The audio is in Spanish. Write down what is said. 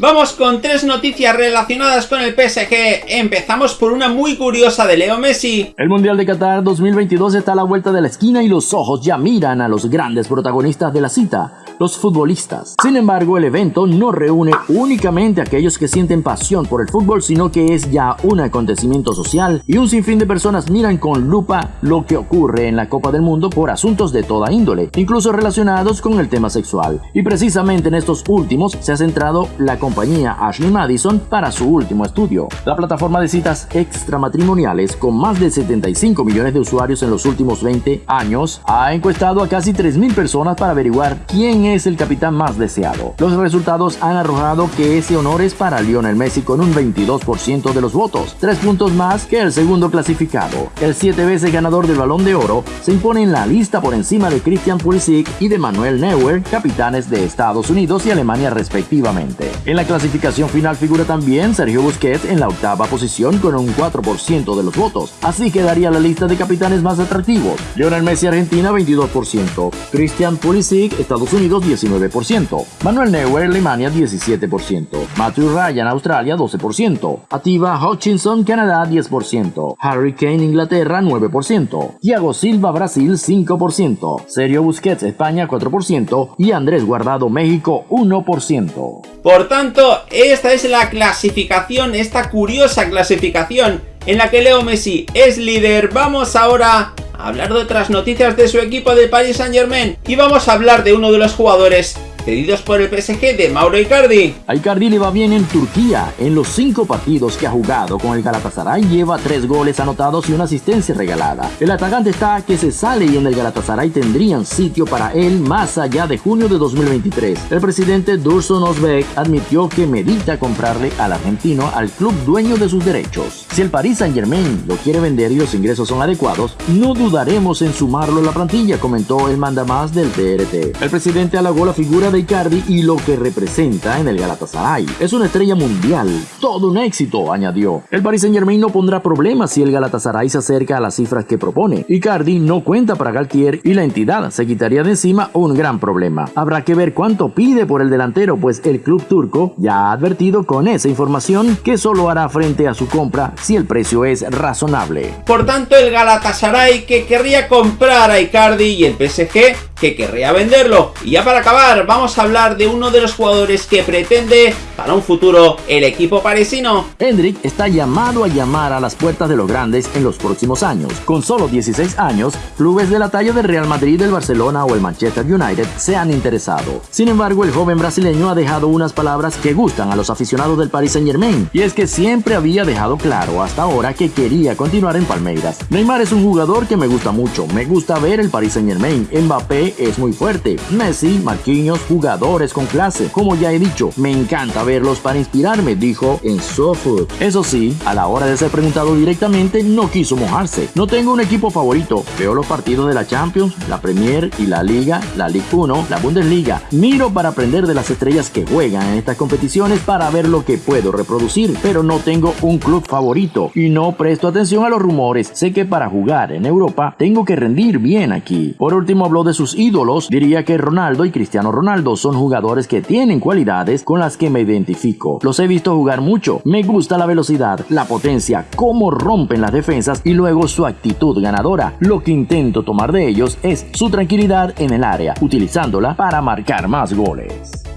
Vamos con tres noticias relacionadas con el PSG. Empezamos por una muy curiosa de Leo Messi. El Mundial de Qatar 2022 está a la vuelta de la esquina y los ojos ya miran a los grandes protagonistas de la cita los futbolistas. Sin embargo, el evento no reúne únicamente a aquellos que sienten pasión por el fútbol, sino que es ya un acontecimiento social y un sinfín de personas miran con lupa lo que ocurre en la Copa del Mundo por asuntos de toda índole, incluso relacionados con el tema sexual. Y precisamente en estos últimos se ha centrado la compañía Ashley Madison para su último estudio. La plataforma de citas extramatrimoniales, con más de 75 millones de usuarios en los últimos 20 años, ha encuestado a casi 3.000 personas para averiguar quién es el capitán más deseado. Los resultados han arrojado que ese honor es para Lionel Messi con un 22% de los votos, tres puntos más que el segundo clasificado. El siete veces ganador del Balón de Oro se impone en la lista por encima de Christian Pulisic y de Manuel Neuer, capitanes de Estados Unidos y Alemania respectivamente. En la clasificación final figura también Sergio Busquets en la octava posición con un 4% de los votos. Así quedaría la lista de capitanes más atractivos. Lionel Messi Argentina 22%, Christian Pulisic Estados Unidos 19%, Manuel Neuer Alemania 17%, Matthew Ryan Australia 12%, Ativa Hutchinson Canadá 10%, Harry Kane Inglaterra 9%, Thiago Silva Brasil 5%, Sergio Busquets España 4% y Andrés Guardado México 1%. Por tanto, esta es la clasificación, esta curiosa clasificación en la que Leo Messi es líder. Vamos ahora hablar de otras noticias de su equipo de Paris Saint Germain y vamos a hablar de uno de los jugadores cedidos por el PSG de Mauro Icardi. A Icardi le va bien en Turquía. En los cinco partidos que ha jugado con el Galatasaray lleva tres goles anotados y una asistencia regalada. El atacante está que se sale y en el Galatasaray tendrían sitio para él más allá de junio de 2023. El presidente Dursun Özbek admitió que medita comprarle al argentino al club dueño de sus derechos. Si el Paris Saint Germain lo quiere vender y los ingresos son adecuados, no dudaremos en sumarlo a la plantilla, comentó el mandamás del TRT. El presidente halagó la figura de Icardi y lo que representa en el Galatasaray. Es una estrella mundial, todo un éxito, añadió. El Paris Saint Germain no pondrá problemas si el Galatasaray se acerca a las cifras que propone. Icardi no cuenta para Galtier y la entidad se quitaría de encima un gran problema. Habrá que ver cuánto pide por el delantero, pues el club turco ya ha advertido con esa información que solo hará frente a su compra si el precio es razonable. Por tanto, el Galatasaray que querría comprar a Icardi y el PSG que querría venderlo. Y ya para acabar, vamos a hablar de uno de los jugadores que pretende para un futuro el equipo parisino. Hendrik está llamado a llamar a las puertas de los grandes en los próximos años. Con solo 16 años, clubes de la talla del Real Madrid, el Barcelona o el Manchester United se han interesado. Sin embargo, el joven brasileño ha dejado unas palabras que gustan a los aficionados del Paris Saint Germain, y es que siempre había dejado claro hasta ahora que quería continuar en Palmeiras. Neymar es un jugador que me gusta mucho, me gusta ver el Paris Saint Germain, Mbappé es muy fuerte. Messi, Marquinhos, jugadores con clase. Como ya he dicho, me encanta verlos para inspirarme, dijo en SoFood. Eso sí, a la hora de ser preguntado directamente, no quiso mojarse. No tengo un equipo favorito. Veo los partidos de la Champions, la Premier y la Liga, la Ligue 1, la Bundesliga. Miro para aprender de las estrellas que juegan en estas competiciones para ver lo que puedo reproducir, pero no tengo un club favorito y no presto atención a los rumores. Sé que para jugar en Europa tengo que rendir bien aquí. Por último habló de sus ídolos, diría que Ronaldo y Cristiano Ronaldo son jugadores que tienen cualidades con las que me identifico. Los he visto jugar mucho, me gusta la velocidad, la potencia, cómo rompen las defensas y luego su actitud ganadora. Lo que intento tomar de ellos es su tranquilidad en el área, utilizándola para marcar más goles.